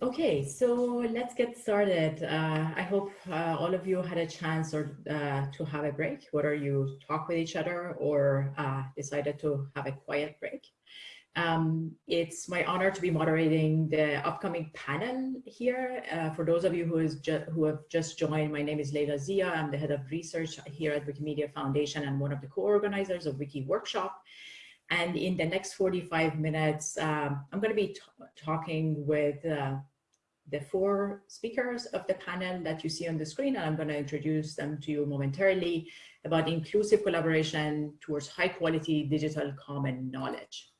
Okay, so let's get started. Uh, I hope uh, all of you had a chance or uh, to have a break, whether you talk with each other or uh, decided to have a quiet break. Um, it's my honor to be moderating the upcoming panel here. Uh, for those of you who, is who have just joined, my name is Leila Zia. I'm the head of research here at Wikimedia Foundation and one of the co-organizers of Wiki Workshop. And in the next 45 minutes, um, I'm going to be talking with uh, the four speakers of the panel that you see on the screen, and I'm going to introduce them to you momentarily about inclusive collaboration towards high quality digital common knowledge.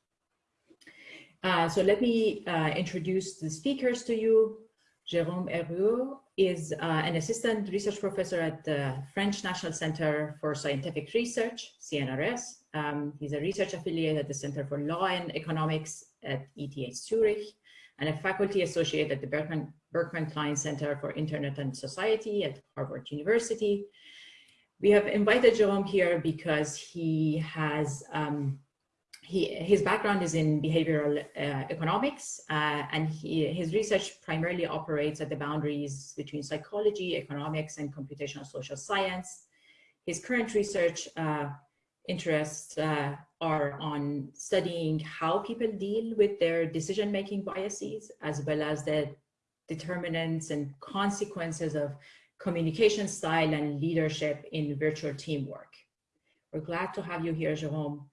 Uh, so let me uh, introduce the speakers to you. Jérôme Hergueux is uh, an assistant research professor at the French National Center for Scientific Research, CNRS. Um, he's a research affiliate at the Center for Law and Economics at ETH Zurich and a faculty associate at the Berkman, Berkman Klein Center for Internet and Society at Harvard University. We have invited Jerome here because he has, um, he, his background is in behavioral uh, economics uh, and he, his research primarily operates at the boundaries between psychology, economics, and computational social science. His current research uh, interests uh, are on studying how people deal with their decision-making biases, as well as the determinants and consequences of communication style and leadership in virtual teamwork. We're glad to have you here, Jerome.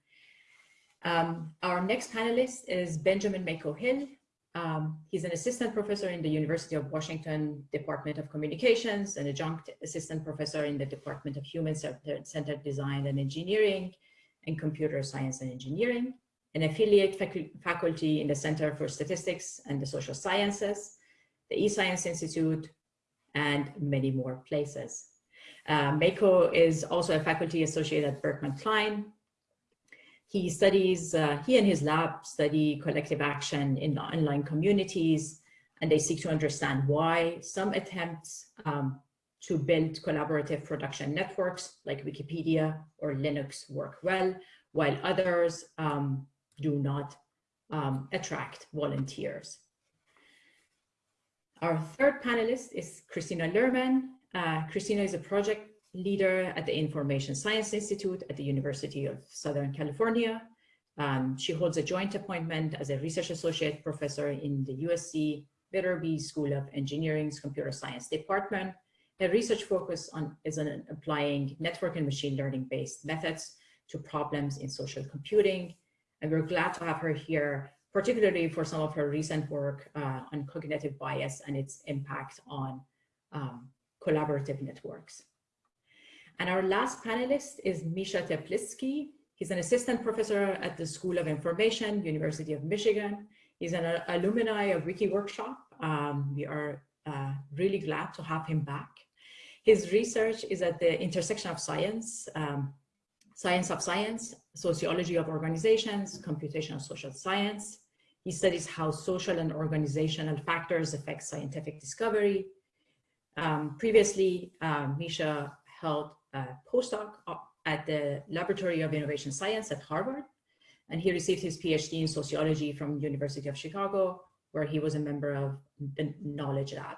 Um, our next panelist is Benjamin Mako Hill. Um, he's an assistant professor in the University of Washington Department of Communications, an adjunct assistant professor in the Department of Human Centered Design and Engineering and Computer Science and Engineering, an affiliate faculty in the Center for Statistics and the Social Sciences, the eScience Institute, and many more places. Uh, Mako is also a faculty associate at Berkman Klein, he studies, uh, he and his lab study collective action in online communities, and they seek to understand why some attempts um, to build collaborative production networks like Wikipedia or Linux work well, while others um, do not um, attract volunteers. Our third panelist is Kristina Lerman. Uh, Kristina is a project leader at the Information Science Institute at the University of Southern California. Um, she holds a joint appointment as a research associate professor in the USC Viterbi School of Engineering's Computer Science Department. Her research focus on, is on applying network and machine learning based methods to problems in social computing. And we're glad to have her here, particularly for some of her recent work uh, on cognitive bias and its impact on um, collaborative networks. And our last panelist is Misha Teplitskiy. He's an assistant professor at the School of Information, University of Michigan. He's an uh, alumni of Wiki Workshop. Um, we are uh, really glad to have him back. His research is at the intersection of science, um, science of science, sociology of organizations, computational social science. He studies how social and organizational factors affect scientific discovery. Um, previously, uh, Misha held postdoc at the Laboratory of Innovation Science at Harvard. And he received his PhD in sociology from University of Chicago, where he was a member of the Knowledge Lab.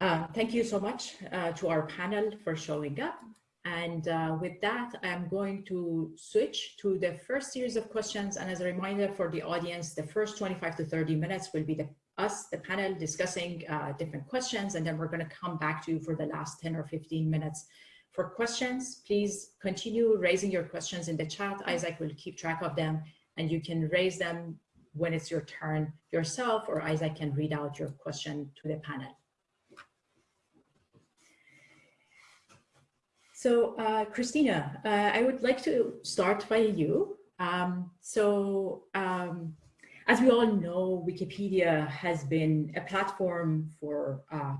Uh, thank you so much uh, to our panel for showing up. And uh, with that, I'm going to switch to the first series of questions. And as a reminder for the audience, the first 25 to 30 minutes will be the us, the panel, discussing uh, different questions, and then we're going to come back to you for the last 10 or 15 minutes for questions. Please continue raising your questions in the chat. Isaac will keep track of them, and you can raise them when it's your turn yourself, or Isaac can read out your question to the panel. So, uh, Kristina, uh, I would like to start by you. Um, so, um, as we all know, Wikipedia has been a platform for uh,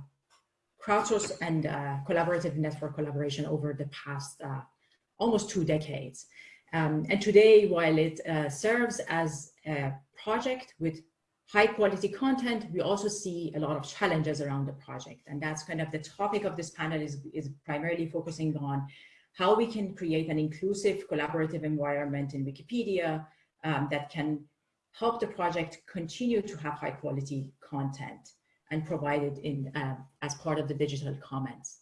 crowdsourced and uh, collaborative network collaboration over the past uh, almost two decades. Um, and today, while it uh, serves as a project with high quality content, we also see a lot of challenges around the project. And that's kind of the topic of this panel is, is primarily focusing on how we can create an inclusive collaborative environment in Wikipedia um, that can help the project continue to have high quality content and provided in uh, as part of the digital commons.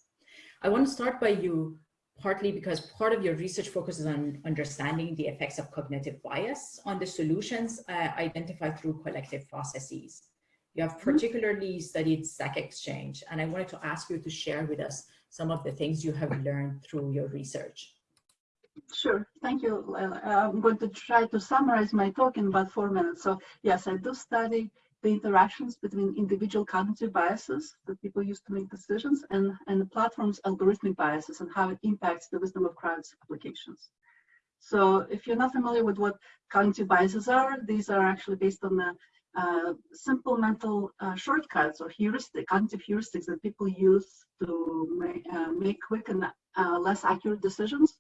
I want to start by you partly because part of your research focuses on understanding the effects of cognitive bias on the solutions uh, identified through collective processes. You have mm-hmm. particularly studied Stack Exchange, and I wanted to ask you to share with us some of the things you have learned through your research. Sure, thank you. I'm going to try to summarize my talk in about four minutes. So yes, I do study the interactions between individual cognitive biases that people use to make decisions and, and the platform's algorithmic biases and how it impacts the wisdom of crowds applications. So if you're not familiar with what cognitive biases are, these are actually based on the uh, simple mental uh, shortcuts or heuristic, cognitive heuristics that people use to make, uh, make quick and uh, less accurate decisions.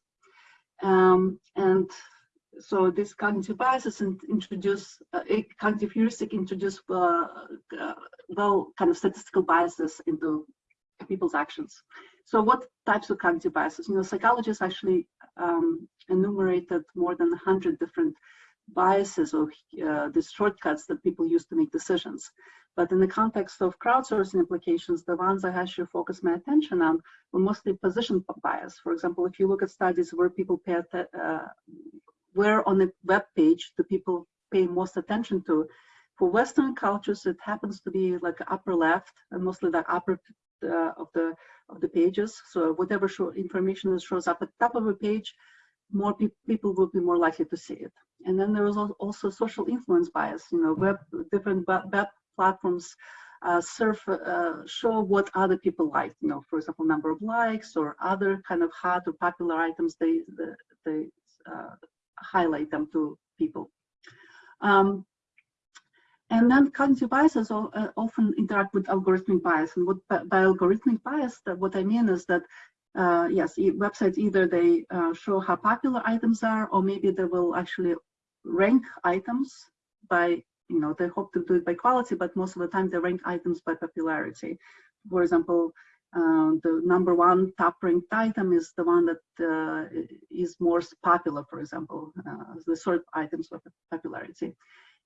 Um, and so this cognitive biases and introduce, uh, cognitive heuristic introduce uh, well kind of statistical biases into people's actions. So what types of cognitive biases? You know, psychologists actually um, enumerated more than 100 different biases or uh, the shortcuts that people use to make decisions. But in the context of crowdsourcing applications, the ones I actually focus my attention on were mostly position bias. For example, if you look at studies where people pay, uh, where on the web page do people pay most attention to, for Western cultures, it happens to be like upper left and mostly the upper uh, of the of the pages. So whatever show, information that shows up at the top of a page, more pe people will be more likely to see it. And then there is also social influence bias. You know, web different web platforms uh, uh, show what other people like. You know, for example, number of likes or other kind of hot or popular items. They they uh, highlight them to people. Um, and then cognitive biases uh, often interact with algorithmic bias. And what by algorithmic bias, that what I mean is that uh, yes, websites either they uh, show how popular items are, or maybe they will actually rank items by, you know, they hope to do it by quality, but most of the time they rank items by popularity. For example, uh, the number one top ranked item is the one that uh, is most popular, for example, uh, the sort items of popularity.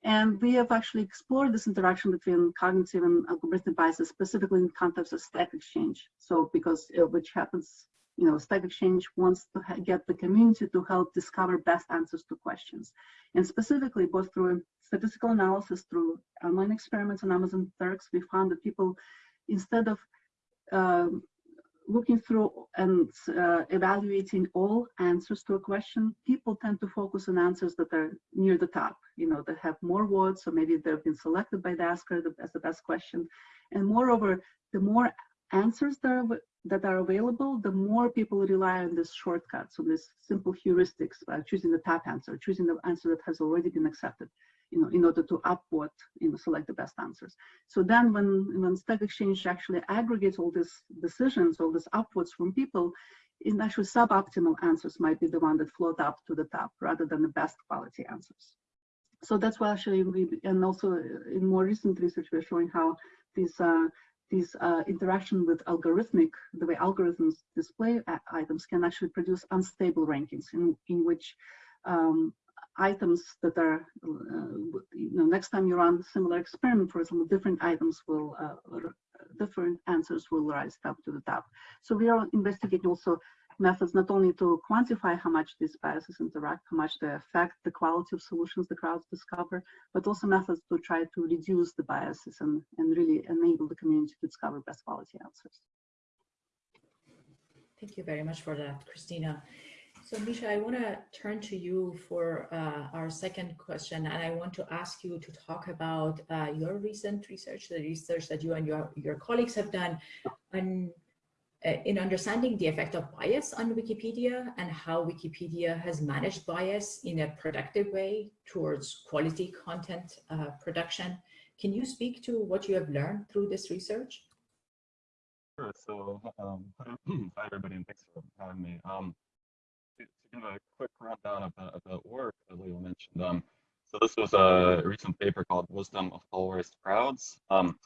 And we have actually explored this interaction between cognitive and algorithmic biases, specifically in the context of Stack Exchange. So because uh, which happens, you know, Stack Exchange wants to get the community to help discover best answers to questions. And specifically, both through statistical analysis, through online experiments on Amazon Turks, we found that people, instead of um, looking through and uh, evaluating all answers to a question, people tend to focus on answers that are near the top, you know, that have more words, so maybe they've been selected by the asker as the best question. And moreover, the more answers that are, that are available, the more people rely on this shortcut, so this simple heuristics, uh, choosing the top answer, choosing the answer that has already been accepted you know, in order to upward, you know, select the best answers. So then when, when Stack Exchange actually aggregates all these decisions, all these upwards from people, in actually suboptimal answers might be the one that float up to the top rather than the best quality answers. So that's why actually we, and also in more recent research, we're showing how these uh, these uh, interaction with algorithmic, the way algorithms display items can actually produce unstable rankings in, in which um, items that are, uh, you know, next time you run a similar experiment, for example, different items will, uh, different answers will rise up to the top. So we are investigating also methods not only to quantify how much these biases interact, how much they affect the quality of solutions the crowds discover, but also methods to try to reduce the biases and, and really enable the community to discover best quality answers. Thank you very much for that, Kristina. So Misha, I want to turn to you for uh, our second question, and I want to ask you to talk about uh, your recent research, the research that you and your, your colleagues have done on, uh, in understanding the effect of bias on Wikipedia and how Wikipedia has managed bias in a productive way towards quality content uh, production. Can you speak to what you have learned through this research? Sure. So, um, hi everybody, and thanks for having me. Um, to, give a quick rundown of the, the work that Leo mentioned. Um, so this was a recent paper called Wisdom of Polarized Crowds. Um,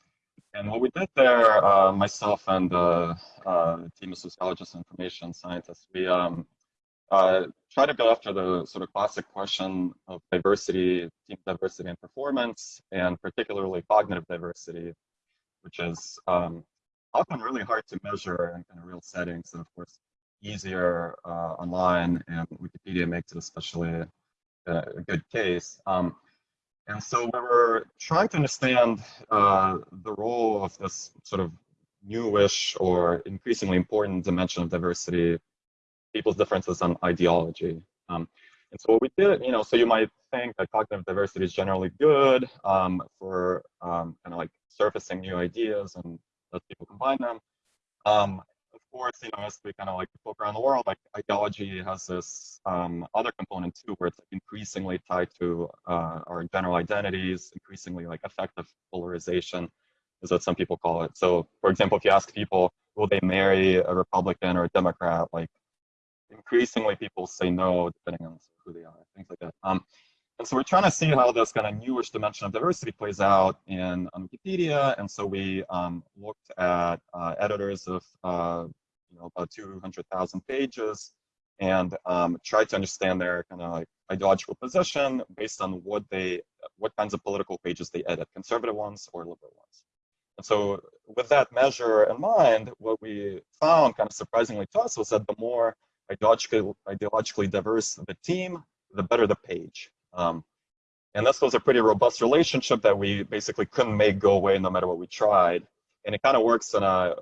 and what we did there, uh, myself and uh, uh, team of sociologists and information scientists, we um, uh, try to go after the sort of classic question of diversity, team diversity and performance, and particularly cognitive diversity, which is um, often really hard to measure in, in real settings, and of course, easier uh, online, and Wikipedia makes it especially a, a good case. Um, and so we were trying to understand uh, the role of this sort of newish or increasingly important dimension of diversity, people's differences on ideology. Um, and so what we did, you know, so you might think that cognitive diversity is generally good um, for um, kind of like surfacing new ideas and let people combine them. Of course, you know, as we kind of like poke around the world, like ideology has this um, other component too, where it's like increasingly tied to uh, our general identities, increasingly like affective polarization, is what some people call it. So, for example, if you ask people, will they marry a Republican or a Democrat, like increasingly people say no, depending on who they are, things like that. Um, and so we're trying to see how this kind of newish dimension of diversity plays out in on Wikipedia. And so we um, looked at uh, editors of uh, you know about 200,000 pages and um, tried to understand their kind of like ideological position based on what they what kinds of political pages they edit, conservative ones or liberal ones. And so with that measure in mind, what we found kind of surprisingly to us was that the more ideologically, ideologically diverse the team, the better the page. Um, and this was a pretty robust relationship that we basically couldn't make go away no matter what we tried. And it kind of works in a,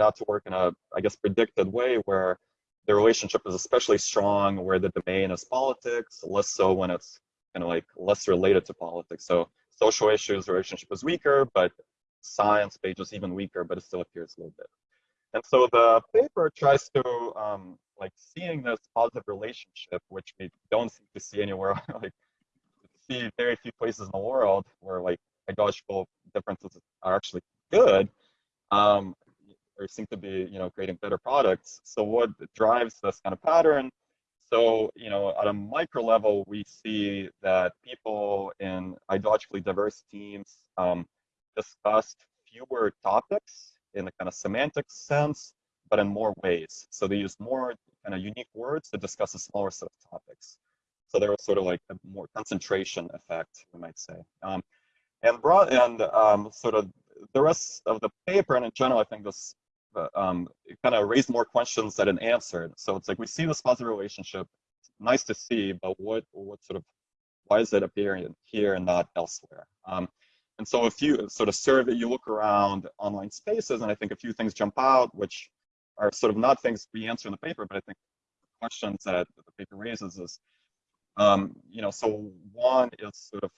out to work in a, I guess, predicted way where the relationship is especially strong where the domain is politics, less so when it's kind of like less related to politics. So social issues, relationship is weaker, but science page is even weaker, but it still appears a little bit. And so the paper tries to um, like seeing this positive relationship, which we don't seem to see anywhere like see very few places in the world where like ideological differences are actually good. Um, or seem to be, you know, creating better products. So what drives this kind of pattern? So, you know, at a micro level, we see that people in ideologically diverse teams um, discussed fewer topics in the kind of semantic sense, but in more ways. So they use more kind of unique words to discuss a smaller set of topics. So there was sort of like a more concentration effect, we might say. Um, and broad and um, sort of the rest of the paper, and in general, I think this um, kind of raised more questions than it answered. So it's like we see this positive relationship, nice to see, but what what sort of why is it appearing here and not elsewhere? Um, and so if you sort of survey, you look around online spaces, and I think a few things jump out, which are sort of not things we answer in the paper, but I think questions that the paper raises is um, you know, so one is sort of,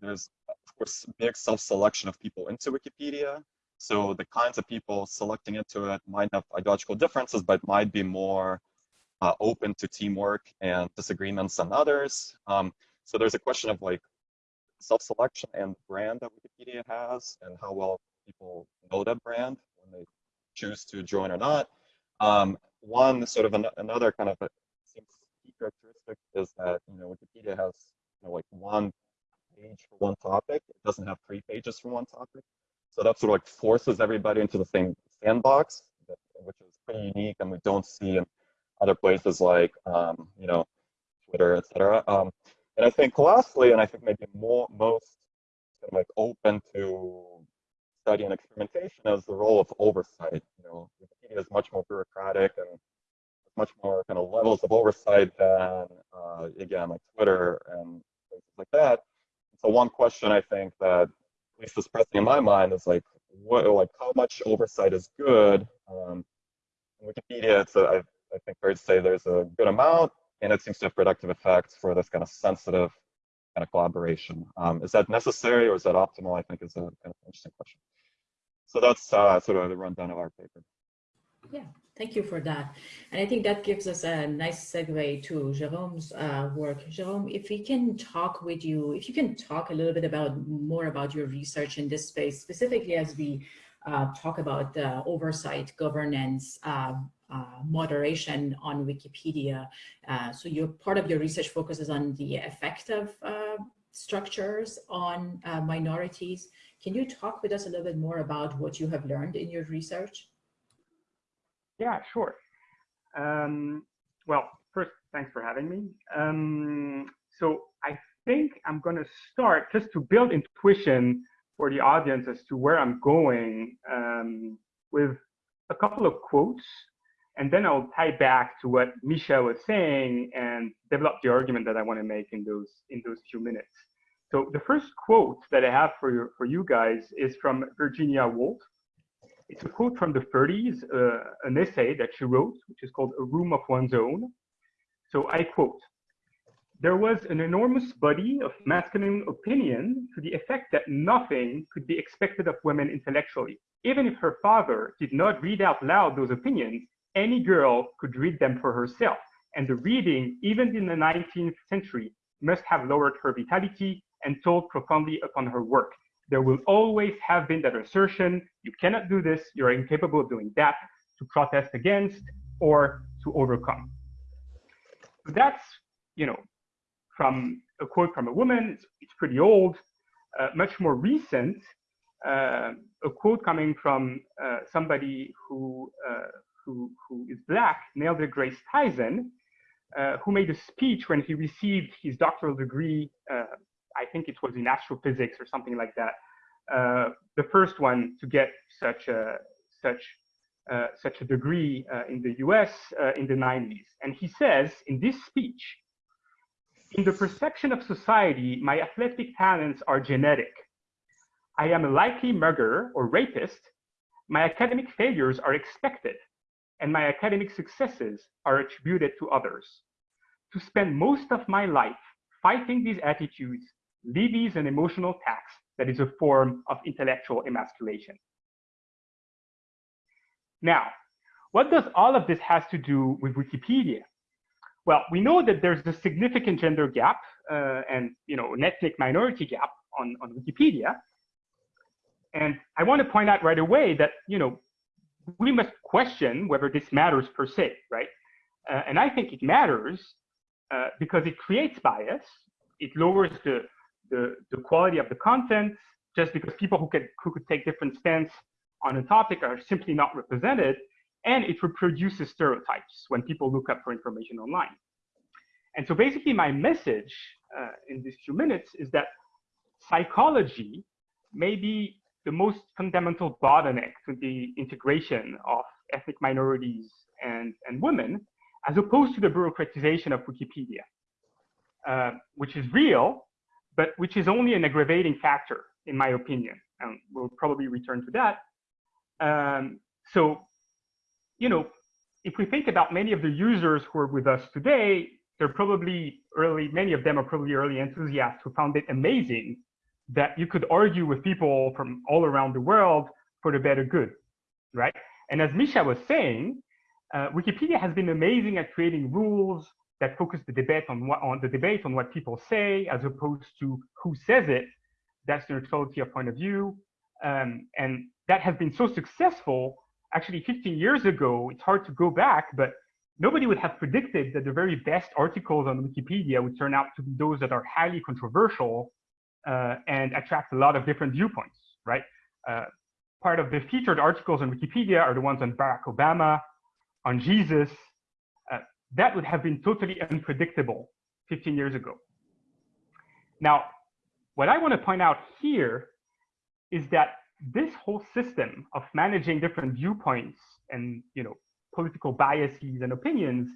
there's of course big self-selection of people into Wikipedia. So the kinds of people selecting into it might have ideological differences, but might be more uh, open to teamwork and disagreements than others. Um, so there's a question of like self-selection and brand that Wikipedia has and how well people know that brand when they choose to join or not. Um, one sort of an, another kind of a, characteristic is that you know Wikipedia has you know, like one page for one topic. It doesn't have three pages for one topic. So that sort of like forces everybody into the same sandbox, which is pretty unique and we don't see in other places like um, you know Twitter, etc. Um, and I think lastly, and I think maybe more most kind of like open to study and experimentation is the role of oversight. You know, Wikipedia is much more bureaucratic and much more kind of levels of oversight than, uh, again, like Twitter and places like that. So one question I think that at least is pressing in my mind is like, what, like how much oversight is good? Um, Wikipedia, it's a, I, I think fair to say there's a good amount, and it seems to have productive effects for this kind of sensitive kind of collaboration. Um, is that necessary or is that optimal? I think is a kind of interesting question. So that's uh, sort of the rundown of our paper. Yeah, thank you for that. And I think that gives us a nice segue to Jérôme's uh, work. Jérôme, if we can talk with you, if you can talk a little bit about more about your research in this space, specifically as we uh, talk about uh, oversight, governance, uh, moderation on Wikipedia. Uh, so your part of your research focuses on the effect of uh, structures on minorities. Can you talk with us a little bit more about what you have learned in your research? Yeah, sure. Um, well, first, thanks for having me. Um, so I think I'm going to start just to build intuition for the audience as to where I'm going um, with a couple of quotes, and then I'll tie back to what Misha was saying and develop the argument that I want to make in those in those few minutes. So the first quote that I have for you, for you guys is from Virginia Woolf. It's a quote from the 30s, uh, an essay that she wrote, which is called A Room of One's Own. So I quote, there was an enormous body of masculine opinion to the effect that nothing could be expected of women intellectually. Even if her father did not read out loud those opinions, any girl could read them for herself. And the reading, even in the 19th century, must have lowered her vitality and told profoundly upon her work. There will always have been that assertion, you cannot do this, you're incapable of doing that, to protest against or to overcome. That's, you know, from a quote from a woman, it's, it's pretty old, uh, much more recent, uh, a quote coming from uh, somebody who, uh, who, who is black, Neil deGrasse Tyson, uh, who made a speech when he received his doctoral degree uh, I think it was in astrophysics or something like that, uh, the first one to get such a such uh, such a degree uh, in the U.S. Uh, in the 90s. And he says in this speech, "In the perception of society, my athletic talents are genetic. I am a likely murderer or rapist. My academic failures are expected, and my academic successes are attributed to others. To spend most of my life fighting these attitudes levies an emotional tax that is a form of intellectual emasculation. Now, what does all of this has to do with Wikipedia? Well, we know that there's a significant gender gap uh, and you know an ethnic minority gap on, on Wikipedia. And I want to point out right away that you know we must question whether this matters per se, right? Uh, and I think it matters uh, because it creates bias. It lowers the the, the quality of the content just because people who could, who could take different stance on a topic are simply not represented. And it reproduces stereotypes when people look up for information online. And so basically my message uh, in these few minutes is that psychology may be the most fundamental bottleneck to the integration of ethnic minorities and, and women, as opposed to the bureaucratization of Wikipedia, uh, which is real, but which is only an aggravating factor, in my opinion. And we'll probably return to that. Um, so, you know, if we think about many of the users who are with us today, they're probably early, many of them are probably early enthusiasts who found it amazing that you could argue with people from all around the world for the better good, right? And as Misha was saying, uh, Wikipedia has been amazing at creating rules, that focus the debate on what on the debate on what people say as opposed to who says it. That's the neutrality of point of view, um, and that has been so successful. Actually, 15 years ago, it's hard to go back, but nobody would have predicted that the very best articles on Wikipedia would turn out to be those that are highly controversial uh, and attract a lot of different viewpoints, right? Uh, part of the featured articles on Wikipedia are the ones on Barack Obama, on Jesus, that would have been totally unpredictable 15 years ago. Now, what I want to point out here is that this whole system of managing different viewpoints and you know political biases and opinions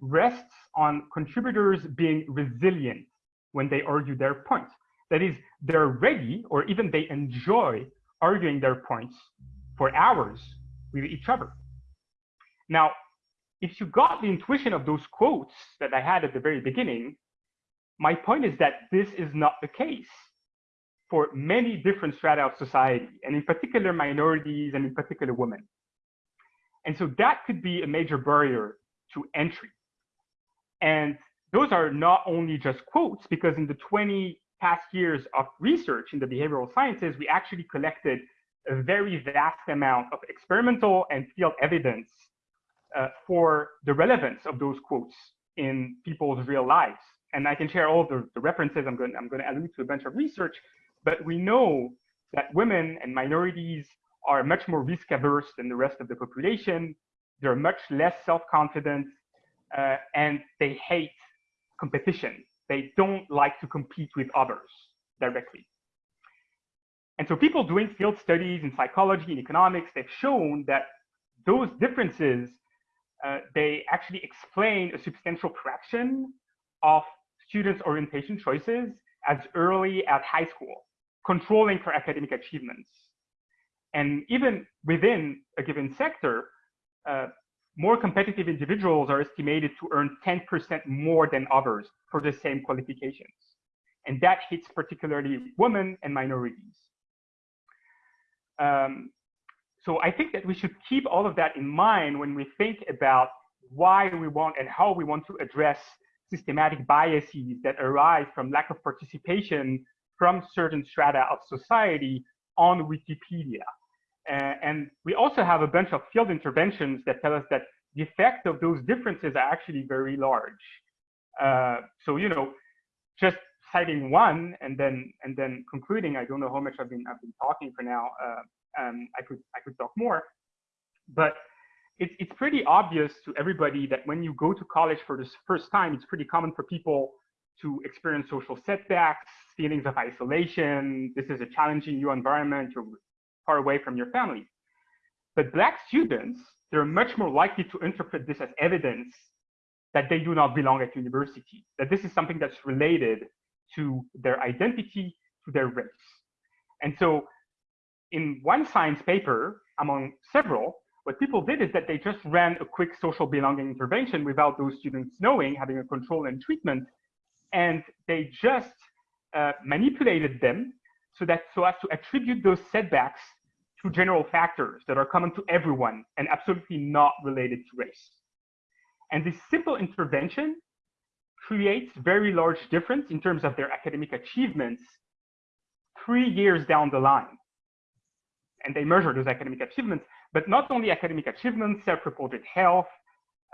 rests on contributors being resilient when they argue their points. That is, they're ready or even they enjoy arguing their points for hours with each other. Now, if you got the intuition of those quotes that I had at the very beginning, my point is that this is not the case for many different strata of society, and in particular minorities and in particular women. And so that could be a major barrier to entry. And those are not only just quotes, because in the 20 past years of research in the behavioral sciences, we actually collected a very vast amount of experimental and field evidence uh, for the relevance of those quotes in people's real lives. And I can share all the, the references. I'm going, I'm going to allude to a bunch of research, but we know that women and minorities are much more risk averse than the rest of the population. They're much less self-confident. uh, and they hate competition. They don't like to compete with others directly. And so people doing field studies in psychology and economics, they've shown that those differences, uh, they actually explain a substantial fraction of students' orientation choices as early as high school, controlling for academic achievements. And even within a given sector, uh, more competitive individuals are estimated to earn 10% more than others for the same qualifications. And that hits particularly women and minorities. Um, so I think that we should keep all of that in mind when we think about why we want and how we want to address systematic biases that arise from lack of participation from certain strata of society on Wikipedia. Uh, and we also have a bunch of field interventions that tell us that the effect of those differences are actually very large. Uh, so, you know, just citing one and then and then concluding, I don't know how much I've been I've been talking for now. Uh, um, I could I could talk more, but it's it's pretty obvious to everybody that when you go to college for the first time, it's pretty common for people to experience social setbacks, feelings of isolation. This is a challenging new environment. You're far away from your family. But Black students, they're much more likely to interpret this as evidence that they do not belong at university, that this is something that's related to their identity, to their race. And so in one science paper, among several, what people did is that they just ran a quick social belonging intervention without those students knowing, having a control and treatment, and they just uh, manipulated them so that so as to attribute those setbacks to general factors that are common to everyone and absolutely not related to race. And this simple intervention creates very large difference in terms of their academic achievements three years down the line. And they measure those academic achievements, but not only academic achievements, self-reported health,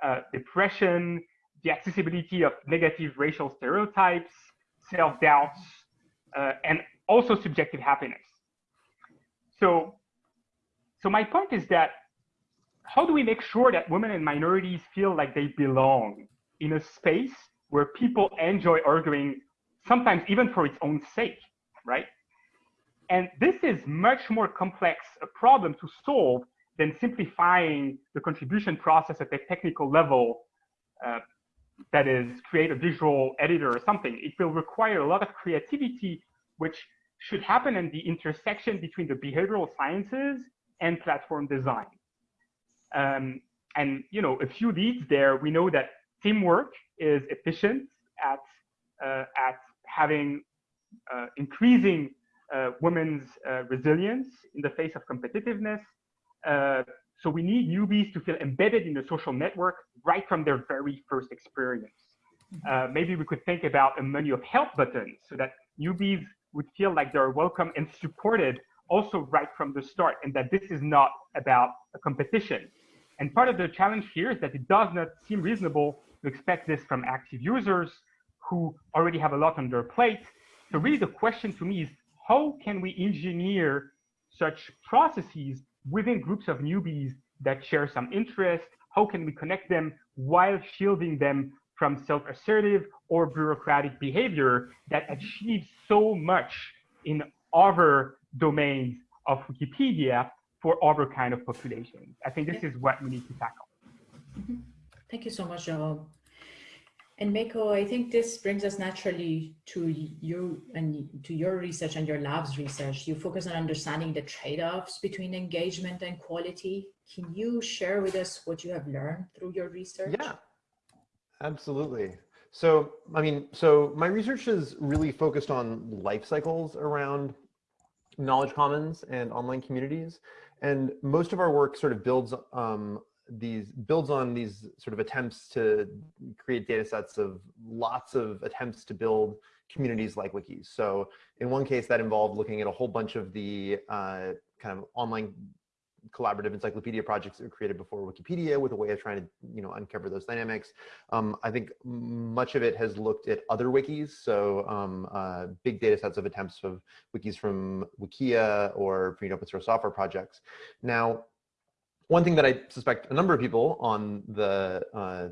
uh, depression, the accessibility of negative racial stereotypes, self-doubts, uh, and also subjective happiness. So so my point is that how do we make sure that women and minorities feel like they belong in a space where people enjoy arguing, sometimes even for its own sake, right? And this is much more complex a problem to solve than simplifying the contribution process at the technical level, uh, that is, create a visual editor or something. It will require a lot of creativity, which should happen in the intersection between the behavioral sciences and platform design. Um, and you know, a few leads there, we know that teamwork is efficient at, uh, at having uh, increasing women's uh, resilience in the face of competitiveness. Uh, so we need newbies to feel embedded in the social network right from their very first experience. Uh, maybe we could think about a menu of help buttons so that newbies would feel like they're welcome and supported also right from the start and that this is not about a competition. And part of the challenge here is that it does not seem reasonable to expect this from active users who already have a lot on their plate. So really the question to me is how can we engineer such processes within groups of newbies that share some interest? How can we connect them while shielding them from self-assertive or bureaucratic behavior that achieves so much in other domains of Wikipedia for other kind of populations. I think this is what we need to tackle. Mm-hmm. Thank you so much, Joel. And Mako, I think this brings us naturally to you and to your research and your lab's research. You focus on understanding the trade-offs between engagement and quality. Can you share with us what you have learned through your research? Yeah, absolutely. So, I mean, so my research is really focused on life cycles around knowledge commons and online communities. And most of our work sort of builds um, these builds on these sort of attempts to create data sets of lots of attempts to build communities like wikis. So in one case that involved looking at a whole bunch of the uh, kind of online collaborative encyclopedia projects that were created before Wikipedia with a way of trying to, you know, uncover those dynamics. Um, I think much of it has looked at other wikis, so um, uh, big data sets of attempts of wikis from Wikia or free open source software projects. Now, one thing that I suspect a number of people on the uh,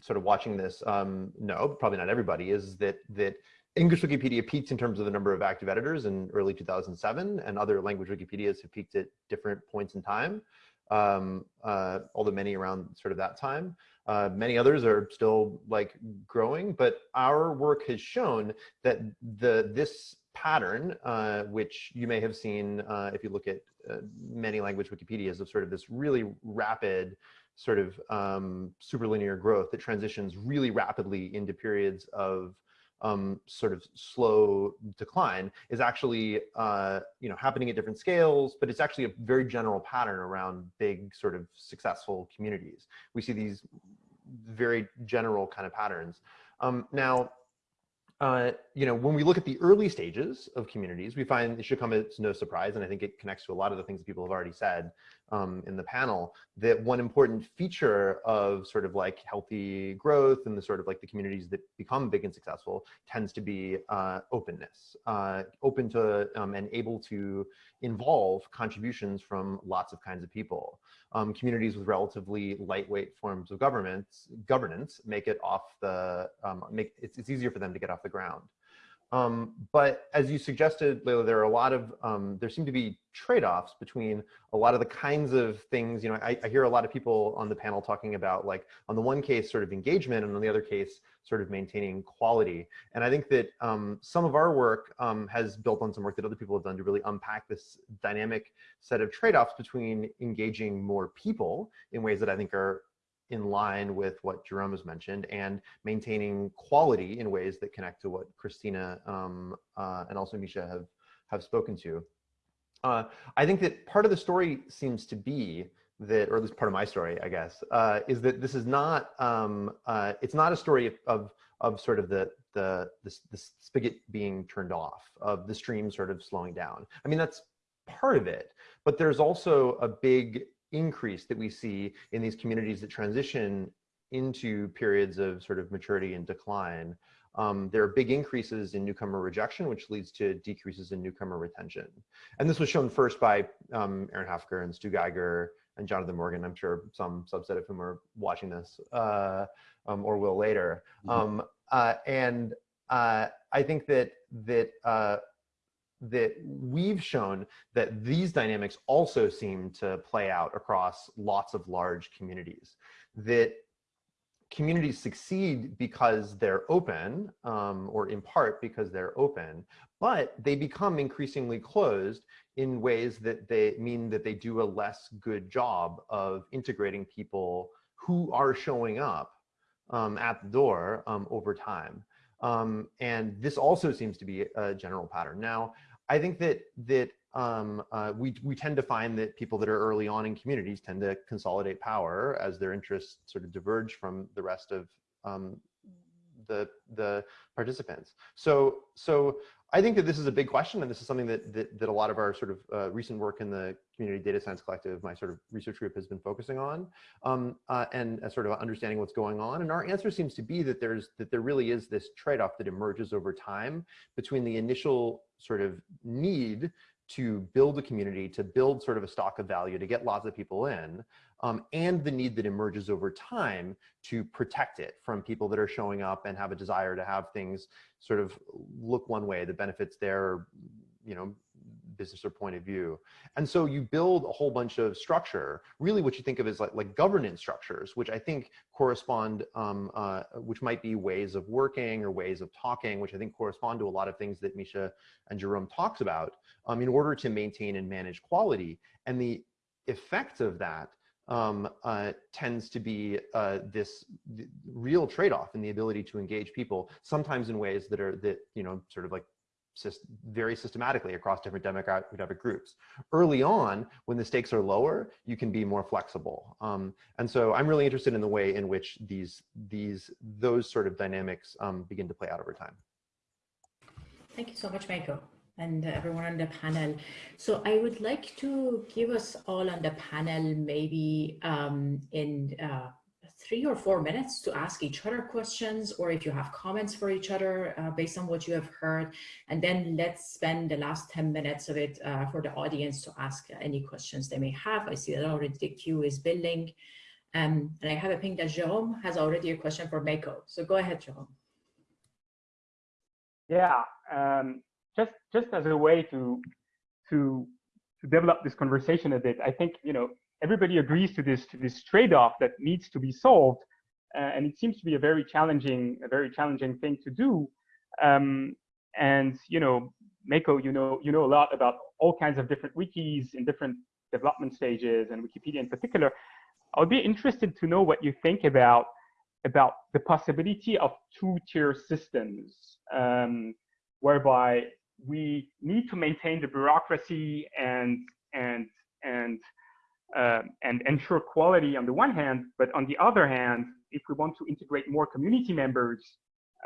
sort of watching this um, know, probably not everybody, is that that English Wikipedia peaked in terms of the number of active editors in early 2007, and other language Wikipedias have peaked at different points in time, um, uh, although many around sort of that time. Uh, many others are still like growing, but our work has shown that the this pattern, uh, which you may have seen uh, if you look at uh, many language Wikipedias of sort of this really rapid sort of um, superlinear growth that transitions really rapidly into periods of um, sort of slow decline is actually uh, you know happening at different scales, but it's actually a very general pattern around big sort of successful communities. We see these very general kind of patterns. Um, now, uh, you know, when we look at the early stages of communities, we find it should come as no surprise, and I think it connects to a lot of the things that people have already said um, in the panel, that one important feature of sort of like healthy growth and the sort of like the communities that become big and successful tends to be uh, openness, uh, open to um, and able to involve contributions from lots of kinds of people. Um, communities with relatively lightweight forms of governments, governance make it off the, um, make it's, it's easier for them to get off the ground. Um, but as you suggested, Leila, there are a lot of, um, there seem to be trade-offs between a lot of the kinds of things, you know, I, I, hear a lot of people on the panel talking about like, on the one case, sort of engagement, and on the other case, sort of maintaining quality. And I think that um, some of our work um, has built on some work that other people have done to really unpack this dynamic set of trade-offs between engaging more people in ways that I think are in line with what Jerome has mentioned and maintaining quality in ways that connect to what Kristina um, uh, and also Misha have, have spoken to. Uh, I think that part of the story seems to be that, or at least part of my story, I guess, uh, is that this is not, um, uh, it's not a story of, of, of sort of the, the, the, the spigot being turned off, of the stream sort of slowing down. I mean, that's part of it, but there's also a big increase that we see in these communities that transition into periods of sort of maturity and decline. Um, there are big increases in newcomer rejection, which leads to decreases in newcomer retention. And this was shown first by um, Aaron Halfaker and Stu Geiger and Jonathan Morgan. I'm sure some subset of whom are watching this uh, um, or will later. Mm -hmm. uh, and uh, I think that that uh, that we've shown that these dynamics also seem to play out across lots of large communities. That communities succeed because they're open, um, or in part because they're open, but they become increasingly closed in ways that they mean that they do a less good job of integrating people who are showing up um, at the door um, over time. Um, and this also seems to be a general pattern. Now, I think that that um, uh, we we tend to find that people that are early on in communities tend to consolidate power as their interests sort of diverge from the rest of um, the the participants. So so I think that this is a big question, and this is something that that, that a lot of our sort of uh, recent work in the Community Data Science Collective, my sort of research group, has been focusing on, um, uh, and uh, sort of understanding what's going on. And our answer seems to be that there's that there really is this trade-off that emerges over time between the initial sort of need to build a community, to build sort of a stock of value, to get lots of people in, um, and the need that emerges over time to protect it from people that are showing up and have a desire to have things sort of look one way, the benefits there, you know, business or point of view. And so you build a whole bunch of structure, really what you think of as like, like governance structures, which I think correspond, um, uh, which might be ways of working or ways of talking, which I think correspond to a lot of things that Misha and Jerome talks about um, in order to maintain and manage quality. And the effect of that um, uh, tends to be uh, this real trade-off in the ability to engage people, sometimes in ways that are that you know sort of like very systematically across different demographic groups. Early on, when the stakes are lower, you can be more flexible. Um, and so I'm really interested in the way in which these, these, those sort of dynamics um, begin to play out over time. Thank you so much, Michael and everyone on the panel. So I would like to give us all on the panel maybe um, in uh, three or four minutes to ask each other questions or if you have comments for each other uh, based on what you have heard. And then let's spend the last 10 minutes of it uh, for the audience to ask any questions they may have. I see that already the queue is building. Um, and I have a ping that Jerome has already a question for Mako. So go ahead, Jerome. Yeah, um, just just as a way to to to develop this conversation a bit, I think you know everybody agrees to this to this trade-off that needs to be solved, uh, and it seems to be a very challenging a very challenging thing to do. Um, and you know, Mako, you know you know a lot about all kinds of different wikis in different development stages, and Wikipedia in particular. I would be interested to know what you think about about the possibility of two-tier systems, um, whereby we need to maintain the bureaucracy and and and uh, and ensure quality on the one hand, but on the other hand, if we want to integrate more community members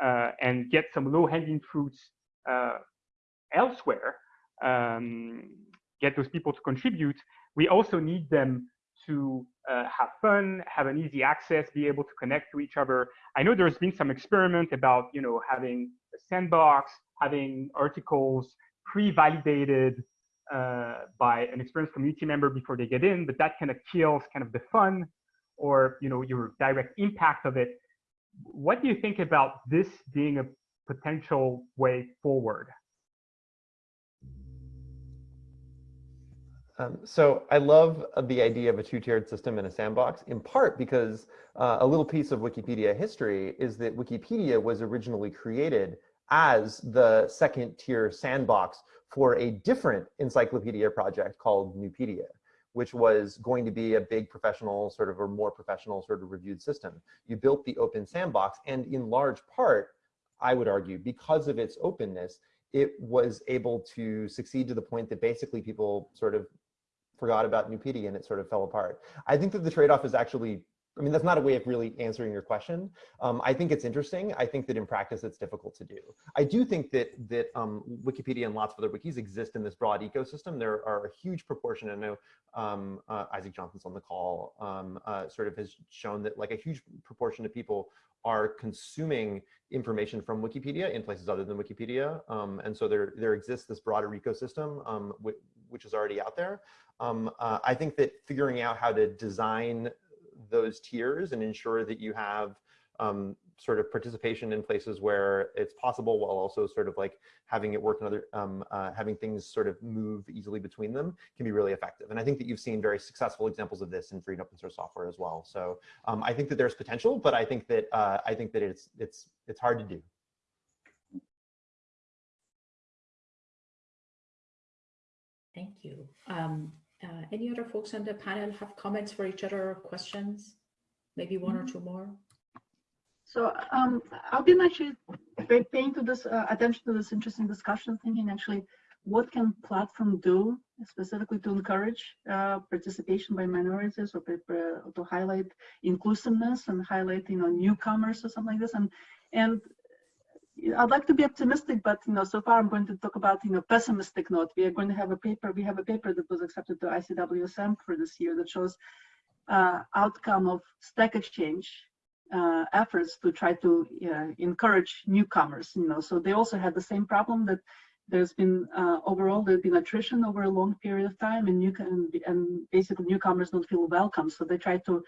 uh, and get some low-hanging fruits uh, elsewhere, um, get those people to contribute, we also need them to uh, have fun, have an easy access, be able to connect to each other. I know there's been some experiment about, you know, having a sandbox, having articles pre-validated uh, by an experienced community member before they get in, but that kind of kills kind of the fun or, you know, your direct impact of it. What do you think about this being a potential way forward? Um, so I love uh, the idea of a two-tiered system in a sandbox, in part because uh, a little piece of Wikipedia history is that Wikipedia was originally created as the second tier sandbox for a different encyclopedia project called Nupedia, which was going to be a big professional sort of or more professional sort of reviewed system. You built the open sandbox and in large part, I would argue, because of its openness, it was able to succeed to the point that basically people sort of forgot about Nupedia and it sort of fell apart. I think that the trade-off is actually, I mean, that's not a way of really answering your question. Um, I think it's interesting. I think that in practice, it's difficult to do. I do think that that um, Wikipedia and lots of other wikis exist in this broad ecosystem. There are a huge proportion, I know um, uh, Isaac Johnson's on the call, um, uh, sort of has shown that like a huge proportion of people are consuming information from Wikipedia in places other than Wikipedia. Um, and so there, there exists this broader ecosystem, um, which is already out there. Um, uh, I think that figuring out how to design those tiers and ensure that you have um, sort of participation in places where it's possible while also sort of like having it work in other, um, uh, having things sort of move easily between them can be really effective. And I think that you've seen very successful examples of this in free and open source software as well. So um, I think that there's potential, but I think that uh, I think that it's it's it's hard to do. Thank you. Um, uh, any other folks on the panel have comments for each other or questions? Maybe one or two more? So um, I've been actually paying to this uh, attention to this interesting discussion, thinking actually, what can platform do specifically to encourage uh, participation by minorities or to highlight inclusiveness and highlight you know newcomers or something like this and and I'd like to be optimistic, but you know, so far I'm going to talk about you know pessimistic note. We are going to have a paper. We have a paper that was accepted to ICWSM for this year that shows uh, outcome of Stack Exchange uh, efforts to try to uh, encourage newcomers. You know, so they also had the same problem that there's been uh, overall there's been attrition over a long period of time, and new and, and basically newcomers don't feel welcome. So they try to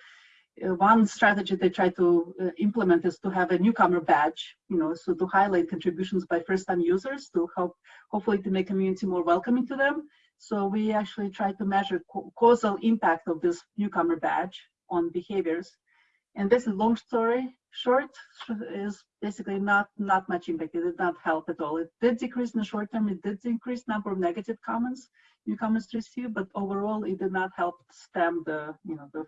one strategy they try to uh, implement is to have a newcomer badge, you know, so to highlight contributions by first-time users to help, hopefully to make community more welcoming to them. So we actually try to measure causal impact of this newcomer badge on behaviors. And this is long story short is basically not not much impact. It did not help at all. It did decrease in the short term. It did increase number of negative comments newcomers receive, but overall it did not help stem the you know the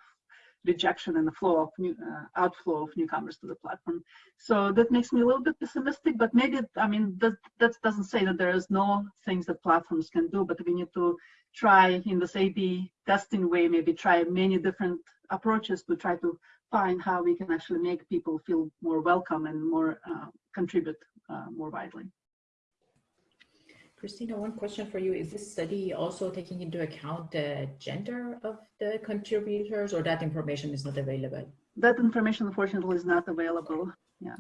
rejection and the flow of new uh, outflow of newcomers to the platform. So that makes me a little bit pessimistic, but maybe, I mean, that, that doesn't say that there is no things that platforms can do, but we need to try in this A-B testing way, maybe try many different approaches to try to find how we can actually make people feel more welcome and more uh, contribute uh, more widely. Kristina, one question for you. Is this study also taking into account the gender of the contributors or that information is not available? That information, unfortunately, is not available. Yeah.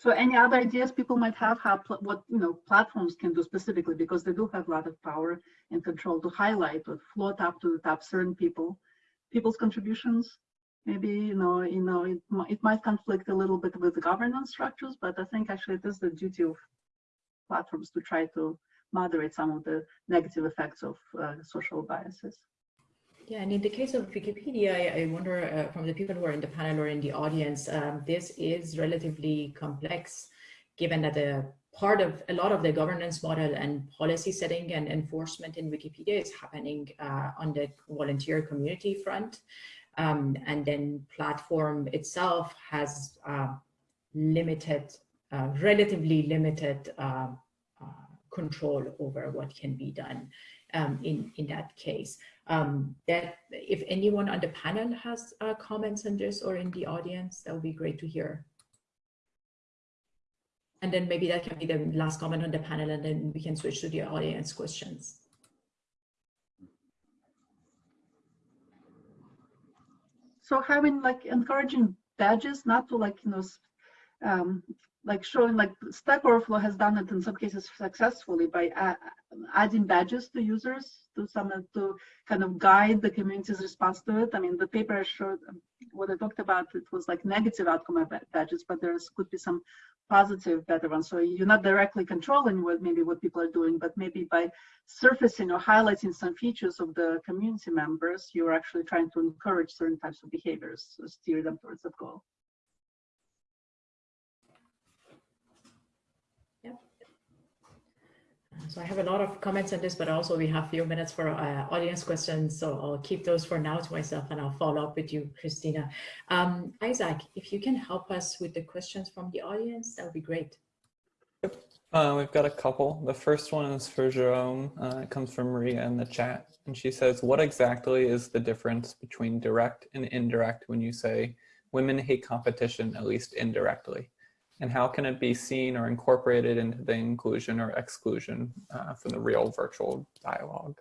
So any other ideas people might have, how what you know platforms can do specifically, because they do have a lot of power and control to highlight or float up to the top certain people, people's contributions. Maybe you know, you know, it, it might conflict a little bit with the governance structures, but I think actually it is the duty of platforms to try to moderate some of the negative effects of uh, social biases. Yeah, and in the case of Wikipedia, I, I wonder uh, from the people who are in the panel or in the audience, um, this is relatively complex, given that a part of a lot of the governance model and policy setting and enforcement in Wikipedia is happening uh, on the volunteer community front. Um, and then platform itself has uh, limited, uh, relatively limited uh, uh, control over what can be done um, in, in that case. Um, that if anyone on the panel has uh, comments on this or in the audience, that would be great to hear. And then maybe that can be the last comment on the panel and then we can switch to the audience questions. So having like encouraging badges, not to like, you know, um, like showing like Stack Overflow has done it in some cases successfully by adding badges to users to some to kind of guide the community's response to it. I mean, the paper showed, what I talked about, it was like negative outcome of badges, but there's could be some positive better ones. So you're not directly controlling what maybe what people are doing, but maybe by surfacing or highlighting some features of the community members, you're actually trying to encourage certain types of behaviors, so steer them towards that goal. So I have a lot of comments on this, but also we have a few minutes for uh, audience questions. So I'll keep those for now to myself and I'll follow up with you, Kristina. Um, Isaac, if you can help us with the questions from the audience, that would be great. Uh, we've got a couple. The first one is for Jérôme. Uh, it comes from Maria in the chat. And she says, what exactly is the difference between direct and indirect when you say women hate competition, at least indirectly? And how can it be seen or incorporated into the inclusion or exclusion uh, from the real virtual dialogue?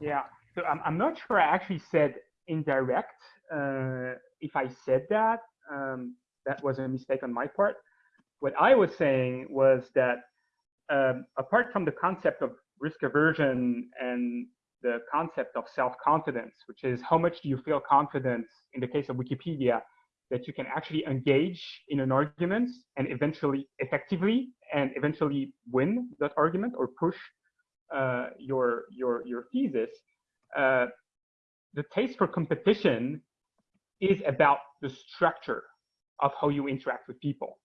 Yeah, so I'm, I'm not sure I actually said indirect. Uh, if I said that, um, that was a mistake on my part. What I was saying was that um, apart from the concept of risk aversion and the concept of self-confidence, which is how much do you feel confident in the case of Wikipedia that you can actually engage in an argument and eventually effectively and eventually win that argument or push uh, your your your thesis. Uh, the taste for competition is about the structure of how you interact with people.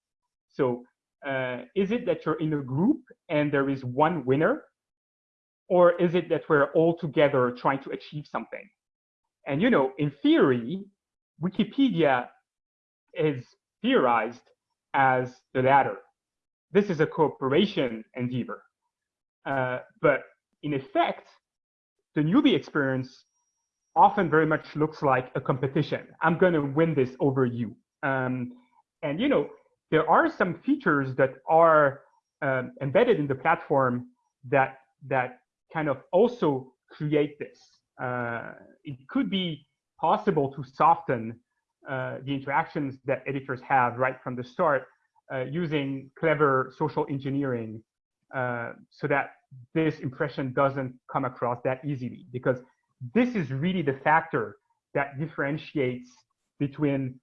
So uh, is it that you're in a group and there is one winner or is it that we're all together trying to achieve something? And you know, in theory, Wikipedia is theorized as the latter. This is a cooperation endeavor. Uh, but in effect, the newbie experience often very much looks like a competition. I'm going to win this over you. Um, and you know, there are some features that are um, embedded in the platform that that kind of also create this. Uh, it could be possible to soften uh, the interactions that editors have right from the start uh, using clever social engineering uh, so that this impression doesn't come across that easily because this is really the factor that differentiates between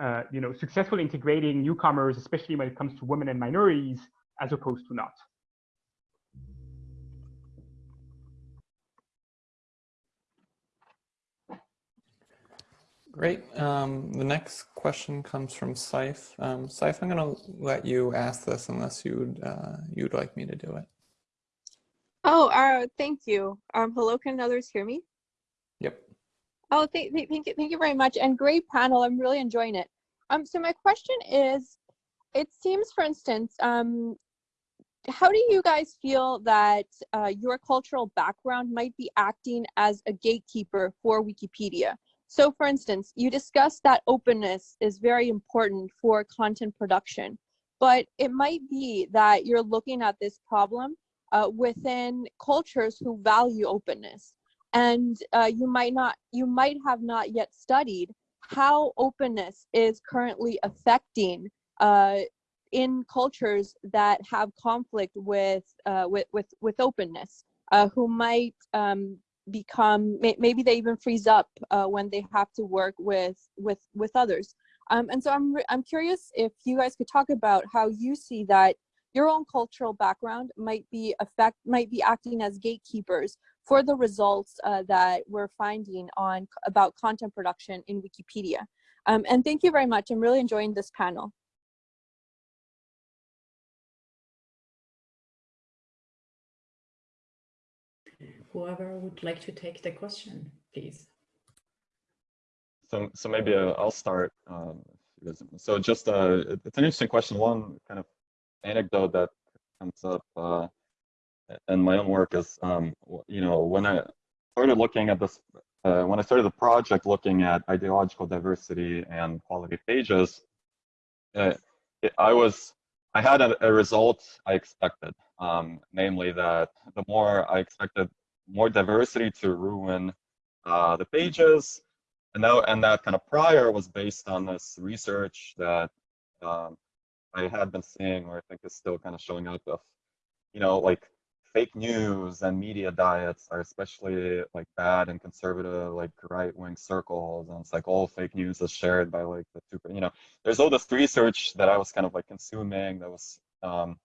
uh, you know successfully integrating newcomers especially when it comes to women and minorities as opposed to not Great. Um, the next question comes from Saif. Um, Saif, I'm going to let you ask this unless you'd uh, you'd like me to do it. Oh, uh, thank you. Um, hello, can others hear me? Yep. Oh, thank, thank, thank you, thank you very much, and great panel. I'm really enjoying it. Um, so my question is, it seems, for instance, um, how do you guys feel that uh, your cultural background might be acting as a gatekeeper for Wikipedia? So, for instance, you discussed that openness is very important for content production, but it might be that you're looking at this problem uh, within cultures who value openness. And uh, you might not you might have not yet studied how openness is currently affecting uh, in cultures that have conflict with uh, with, with with openness, uh, who might um, become may, maybe they even freeze up uh, when they have to work with with with others. Um, and so I'm I'm curious if you guys could talk about how you see that your own cultural background might be affect might be acting as gatekeepers for the results uh, that we're finding on about content production in Wikipedia. Um, and thank you very much. I'm really enjoying this panel. Whoever would like to take the question, please. So, so maybe uh, I'll start. Um, so just uh, it's an interesting question. One kind of anecdote that comes up uh, in my own work is, um, you know, when I started looking at this, uh, when I started the project looking at ideological diversity and quality pages, uh, it, I was, I had a, a result I expected, um, namely that the more I expected more diversity to ruin uh, the pages, and that, and that kind of prior was based on this research that um, I had been seeing, or I think is still kind of showing up of, you know, like fake news and media diets are especially like bad and conservative, like right wing circles. And it's like all fake news is shared by like the super, you know, there's all this research that I was kind of like consuming that was um,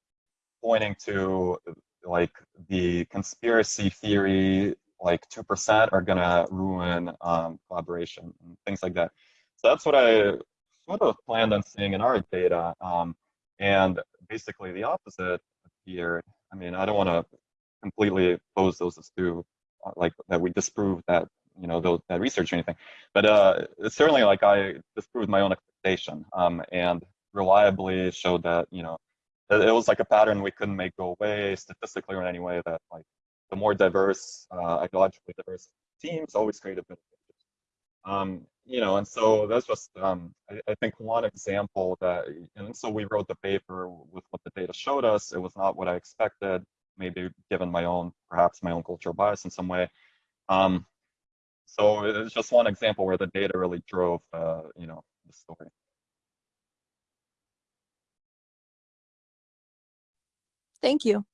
pointing to like the conspiracy theory like 2% are gonna ruin um, collaboration and things like that. So that's what I sort of planned on seeing in our data. Um, and basically the opposite appeared. I mean, I don't want to completely pose those as two, uh, like that we disprove that, you know, those, that research or anything. But uh, certainly like I disproved my own expectation um, and reliably showed that, you know, it, was like a pattern we couldn't make go away statistically or in any way that like the more diverse, uh, ideologically diverse teams always create a better um, you know, and so that's just, um, I, I, think one example that, and so we wrote the paper with what the data showed us. It was not what I expected, maybe given my own, perhaps my own cultural bias in some way. Um, so it's just one example where the data really drove, uh, you know, the story. Thank you.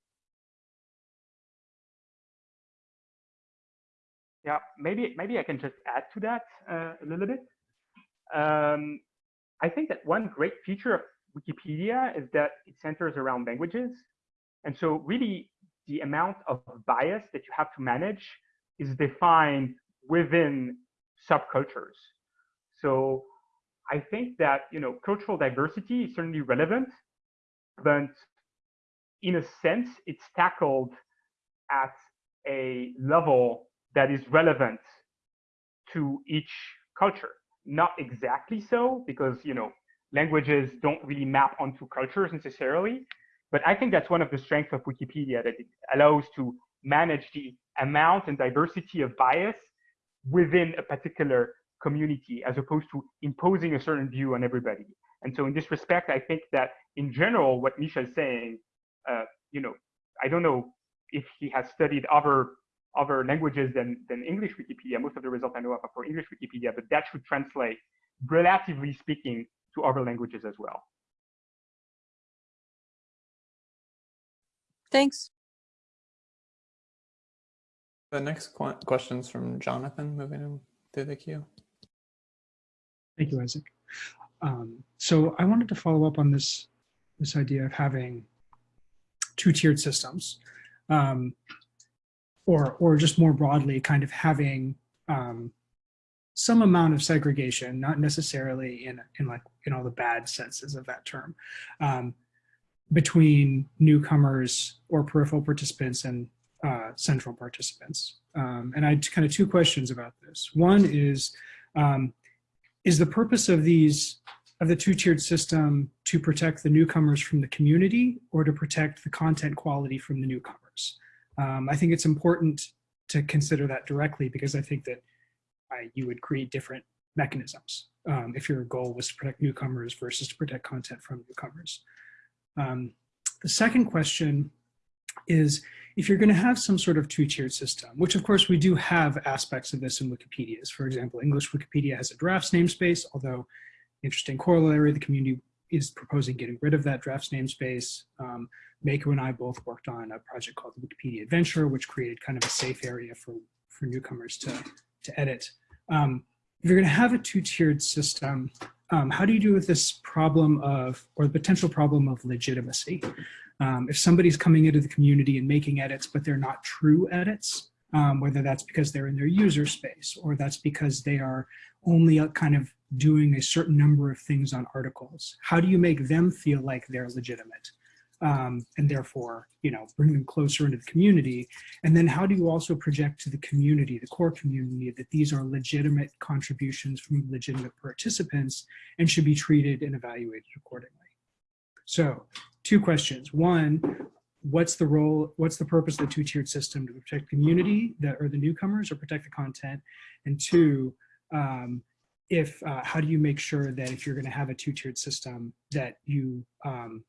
Yeah, maybe maybe I can just add to that uh, a little bit. Um, I think that one great feature of Wikipedia is that it centers around languages. And so really the amount of bias that you have to manage is defined within subcultures. So I think that, you know, cultural diversity is certainly relevant, but in a sense, it's tackled at a level that is relevant to each culture. Not exactly so, because you know languages don't really map onto cultures necessarily. But I think that's one of the strengths of Wikipedia that it allows to manage the amount and diversity of bias within a particular community as opposed to imposing a certain view on everybody. And so in this respect, I think that in general, what Misha is saying, you know, I don't know if he has studied other other languages than, than English Wikipedia. Most of the results I know of are for English Wikipedia, but that should translate, relatively speaking, to other languages as well. Thanks. The next qu question's from Jonathan, moving him through the queue. Thank you, Isaac. Um, so I wanted to follow up on this, this idea of having two-tiered systems. Um, or or just more broadly kind of having um, some amount of segregation, not necessarily in in like in all the bad senses of that term, um, between newcomers or peripheral participants and uh, central participants. Um, and I had kind of two questions about this. One is, um, is the purpose of these of the two-tiered system to protect the newcomers from the community or to protect the content quality from the newcomers? Um, I think it's important to consider that directly because I think that I, you would create different mechanisms um, if your goal was to protect newcomers versus to protect content from newcomers. Um, the second question is, if you're going to have some sort of two-tiered system, which of course we do have aspects of this in Wikipedia's. For example, English Wikipedia has a drafts namespace, although interesting corollary, the community is proposing getting rid of that drafts namespace. Um, Mako and I both worked on a project called the Wikipedia Adventure, which created kind of a safe area for, for newcomers to, to edit. Um, if you're going to have a two-tiered system, um, how do you deal with this problem of, or the potential problem of legitimacy? Um, if somebody's coming into the community and making edits, but they're not true edits, um, whether that's because they're in their user space or that's because they are only a kind of doing a certain number of things on articles, how do you make them feel like they're legitimate? Um, and therefore, you know, bring them closer into the community. And then how do you also project to the community, the core community, that these are legitimate contributions from legitimate participants and should be treated and evaluated accordingly? So two questions. One, what's the role, what's the purpose of the two-tiered system to protect community that are the newcomers or protect the content? And two, um, if uh, how do you make sure that if you're going to have a two-tiered system that you um,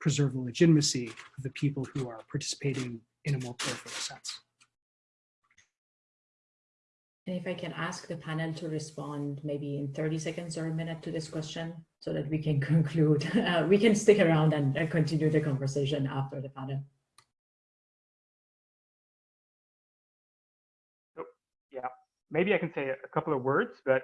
preserve the legitimacy of the people who are participating in a more peripheral sense? And if I can ask the panel to respond maybe in 30 seconds or a minute to this question so that we can conclude, uh, we can stick around and uh, continue the conversation after the panel. yeah, maybe I can say a couple of words, but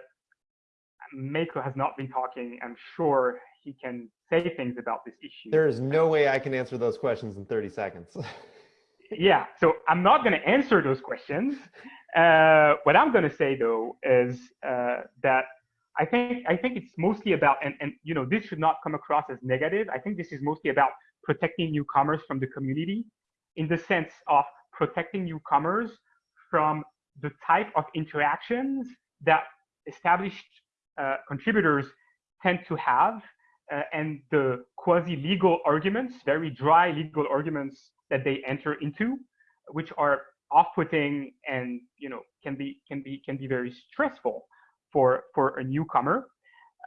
Mako has not been talking. I'm sure he can say things about this issue. There is no way I can answer those questions in 30 seconds. yeah, so I'm not going to answer those questions. Uh, what I'm going to say though is uh, that I think I think it's mostly about and and you know this should not come across as negative. I think this is mostly about protecting newcomers from the community, in the sense of protecting newcomers from the type of interactions that established uh, contributors tend to have uh, and the quasi-legal arguments, very dry legal arguments that they enter into, which are off-putting and you know can be can be can be very stressful for for a newcomer.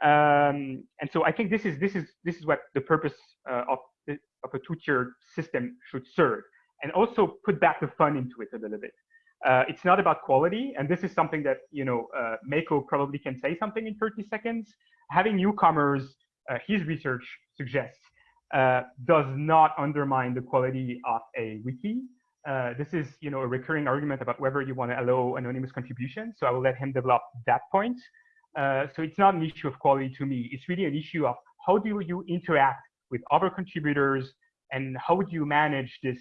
Um, and so I think this is this is this is what the purpose uh, of of a two-tiered system should serve, and also put back the fun into it a little bit. Uh, it's not about quality, and this is something that you know uh, Mako probably can say something in 30 seconds. Having newcomers, uh, his research suggests, uh, does not undermine the quality of a wiki. Uh, this is you know a recurring argument about whether you want to allow anonymous contribution. So I will let him develop that point. Uh, so it's not an issue of quality to me. It's really an issue of how do you interact with other contributors and how would you manage this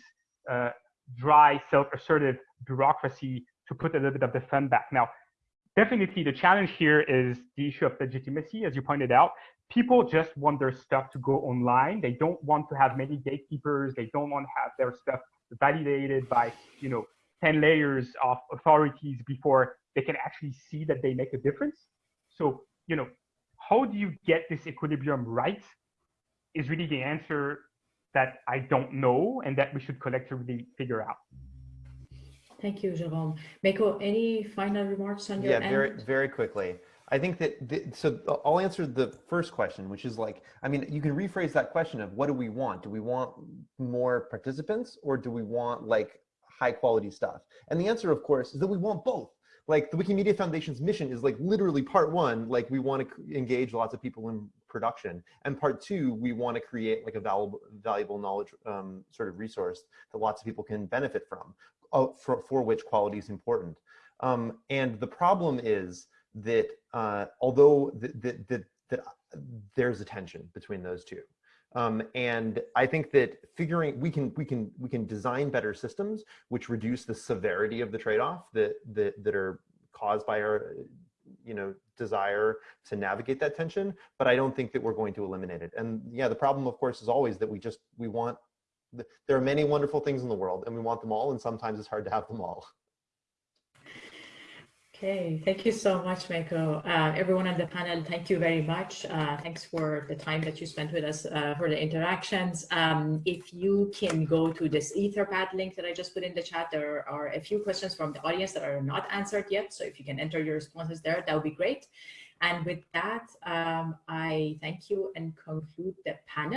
dry, self-assertive bureaucracy to put a little bit of the fun back. Now, definitely the challenge here is the issue of legitimacy, as you pointed out. People just want their stuff to go online. They don't want to have many gatekeepers. They don't want to have their stuff validated by, you know, 10 layers of authorities before they can actually see that they make a difference. So, you know, how do you get this equilibrium right is really the answer that I don't know and that we should collectively figure out. Thank you, Jérôme. Mako, any final remarks on your yeah, end? very, very quickly. I think that, the, so I'll answer the first question, which is like, I mean, you can rephrase that question of what do we want? Do we want more participants or do we want like high quality stuff? And the answer, of course, is that we want both. Like the Wikimedia Foundation's mission is like literally part one, like we want to engage lots of people in production. And part two, we want to create like a valuable, valuable knowledge um, sort of resource that lots of people can benefit from, for, for which quality is important. Um, and the problem is that uh, although that, that, that there's a tension between those two. Um, and I think that figuring we can we can we can design better systems which reduce the severity of the trade-off that that that are caused by our you know desire to navigate that tension but i don't think that we're going to eliminate it and yeah the problem of course is always that we just we want there are many wonderful things in the world and we want them all and sometimes it's hard to have them all Okay, thank you so much, Mako. Uh, everyone on the panel, thank you very much. Uh, thanks for the time that you spent with us uh, for the interactions. Um, if you can go to this Etherpad link that I just put in the chat, there are a few questions from the audience that are not answered yet. So if you can enter your responses there, that would be great. And with that, um, I thank you and conclude the panel.